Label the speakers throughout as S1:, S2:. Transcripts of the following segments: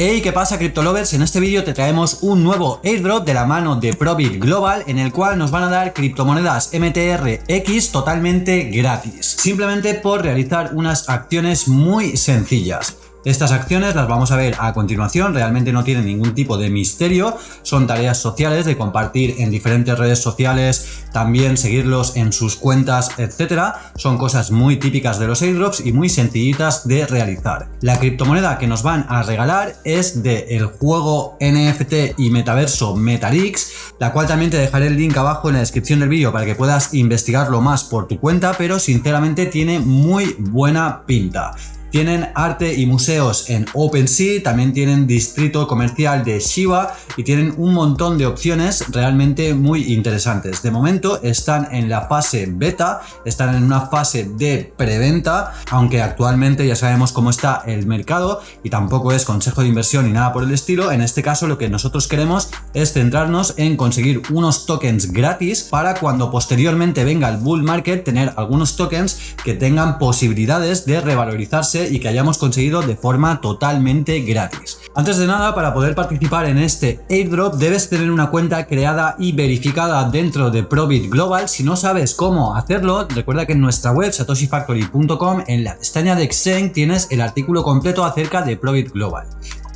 S1: Hey, ¿qué pasa CryptoLovers? En este vídeo te traemos un nuevo airdrop de la mano de Probit Global en el cual nos van a dar criptomonedas MTRX totalmente gratis, simplemente por realizar unas acciones muy sencillas. Estas acciones las vamos a ver a continuación, realmente no tienen ningún tipo de misterio, son tareas sociales de compartir en diferentes redes sociales, también seguirlos en sus cuentas, etcétera. Son cosas muy típicas de los airdrops y muy sencillitas de realizar. La criptomoneda que nos van a regalar es del juego NFT y metaverso Metalix, la cual también te dejaré el link abajo en la descripción del vídeo para que puedas investigarlo más por tu cuenta, pero sinceramente tiene muy buena pinta. Tienen arte y museos en OpenSea, también tienen distrito comercial de Shiba y tienen un montón de opciones realmente muy interesantes. De momento están en la fase beta, están en una fase de preventa, aunque actualmente ya sabemos cómo está el mercado y tampoco es consejo de inversión ni nada por el estilo. En este caso lo que nosotros queremos es centrarnos en conseguir unos tokens gratis para cuando posteriormente venga el bull market tener algunos tokens que tengan posibilidades de revalorizarse y que hayamos conseguido de forma totalmente gratis. Antes de nada, para poder participar en este airdrop debes tener una cuenta creada y verificada dentro de Probit Global. Si no sabes cómo hacerlo, recuerda que en nuestra web satoshifactory.com en la pestaña de Exchange tienes el artículo completo acerca de Probit Global.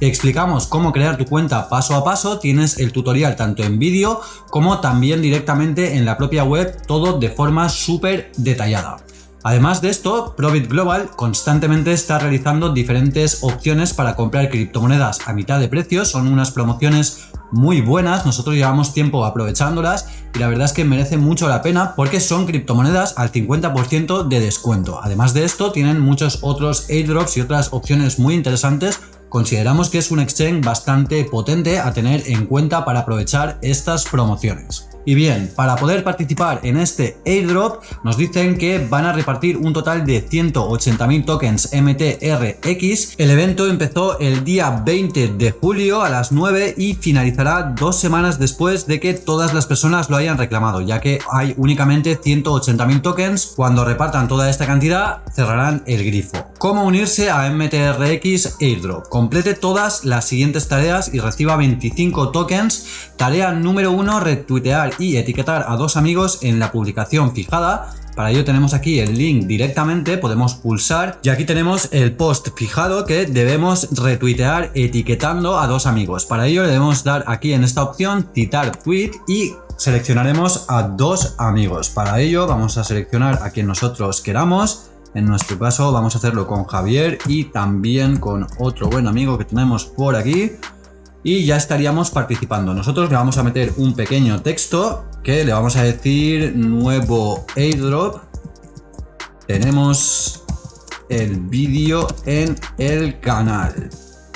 S1: Te explicamos cómo crear tu cuenta paso a paso, tienes el tutorial tanto en vídeo como también directamente en la propia web, todo de forma súper detallada. Además de esto, Probit Global constantemente está realizando diferentes opciones para comprar criptomonedas a mitad de precio. Son unas promociones muy buenas, nosotros llevamos tiempo aprovechándolas y la verdad es que merece mucho la pena porque son criptomonedas al 50% de descuento. Además de esto, tienen muchos otros airdrops y otras opciones muy interesantes consideramos que es un exchange bastante potente a tener en cuenta para aprovechar estas promociones. Y bien, para poder participar en este airdrop nos dicen que van a repartir un total de 180.000 tokens MTRX. El evento empezó el día 20 de julio a las 9 y finalizará dos semanas después de que todas las personas lo hayan reclamado, ya que hay únicamente 180.000 tokens. Cuando repartan toda esta cantidad, cerrarán el grifo. ¿Cómo unirse a MTRX Airdrop? Complete todas las siguientes tareas y reciba 25 tokens. Tarea número 1, retuitear y etiquetar a dos amigos en la publicación fijada. Para ello tenemos aquí el link directamente, podemos pulsar y aquí tenemos el post fijado que debemos retuitear etiquetando a dos amigos. Para ello le debemos dar aquí en esta opción citar tweet y seleccionaremos a dos amigos. Para ello vamos a seleccionar a quien nosotros queramos. En nuestro caso vamos a hacerlo con Javier y también con otro buen amigo que tenemos por aquí y ya estaríamos participando. Nosotros le vamos a meter un pequeño texto que le vamos a decir nuevo airdrop. Tenemos el vídeo en el canal.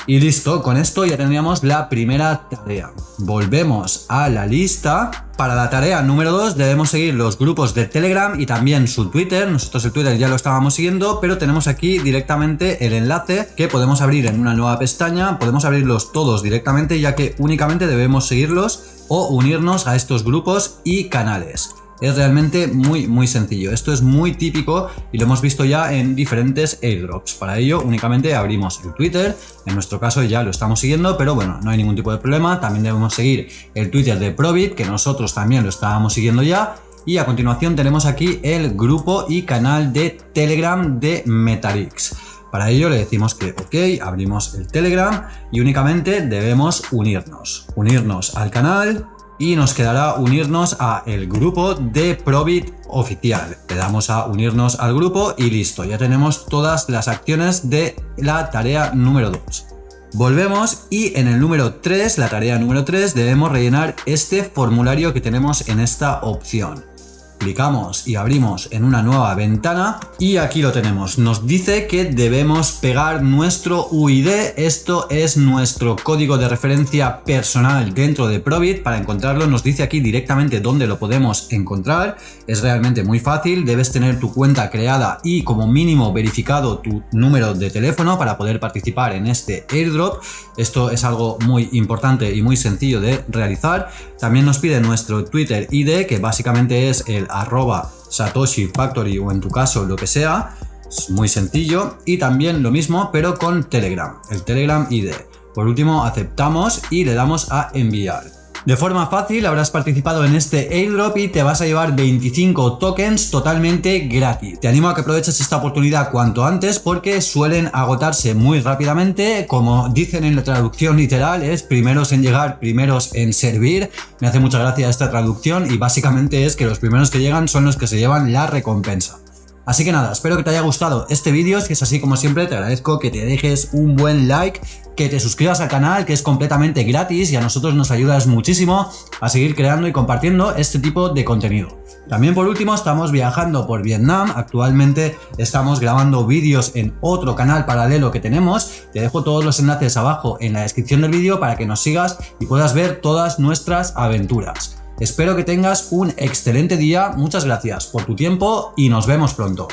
S1: Y listo, con esto ya tendríamos la primera tarea. Volvemos a la lista. Para la tarea número 2 debemos seguir los grupos de Telegram y también su Twitter. Nosotros el Twitter ya lo estábamos siguiendo, pero tenemos aquí directamente el enlace que podemos abrir en una nueva pestaña. Podemos abrirlos todos directamente ya que únicamente debemos seguirlos o unirnos a estos grupos y canales. Es realmente muy muy sencillo. Esto es muy típico y lo hemos visto ya en diferentes airdrops. Para ello únicamente abrimos el Twitter. En nuestro caso ya lo estamos siguiendo, pero bueno, no hay ningún tipo de problema. También debemos seguir el Twitter de Probit, que nosotros también lo estábamos siguiendo ya. Y a continuación tenemos aquí el grupo y canal de Telegram de Metalix. Para ello le decimos que ok, abrimos el Telegram y únicamente debemos unirnos. Unirnos al canal, y nos quedará unirnos a el grupo de Probit oficial. Le damos a unirnos al grupo y listo, ya tenemos todas las acciones de la tarea número 2. Volvemos y en el número 3, la tarea número 3, debemos rellenar este formulario que tenemos en esta opción clicamos y abrimos en una nueva ventana y aquí lo tenemos. Nos dice que debemos pegar nuestro UID. Esto es nuestro código de referencia personal dentro de Probit. Para encontrarlo nos dice aquí directamente dónde lo podemos encontrar. Es realmente muy fácil. Debes tener tu cuenta creada y como mínimo verificado tu número de teléfono para poder participar en este airdrop. Esto es algo muy importante y muy sencillo de realizar. También nos pide nuestro Twitter ID que básicamente es arroba Satoshi Factory o en tu caso lo que sea. Es muy sencillo. Y también lo mismo pero con Telegram, el Telegram ID. Por último aceptamos y le damos a enviar. De forma fácil habrás participado en este airdrop y te vas a llevar 25 tokens totalmente gratis. Te animo a que aproveches esta oportunidad cuanto antes porque suelen agotarse muy rápidamente. Como dicen en la traducción literal es primeros en llegar, primeros en servir. Me hace mucha gracia esta traducción y básicamente es que los primeros que llegan son los que se llevan la recompensa. Así que nada, espero que te haya gustado este vídeo, si es así como siempre te agradezco que te dejes un buen like, que te suscribas al canal que es completamente gratis y a nosotros nos ayudas muchísimo a seguir creando y compartiendo este tipo de contenido. También por último estamos viajando por Vietnam, actualmente estamos grabando vídeos en otro canal paralelo que tenemos, te dejo todos los enlaces abajo en la descripción del vídeo para que nos sigas y puedas ver todas nuestras aventuras. Espero que tengas un excelente día, muchas gracias por tu tiempo y nos vemos pronto.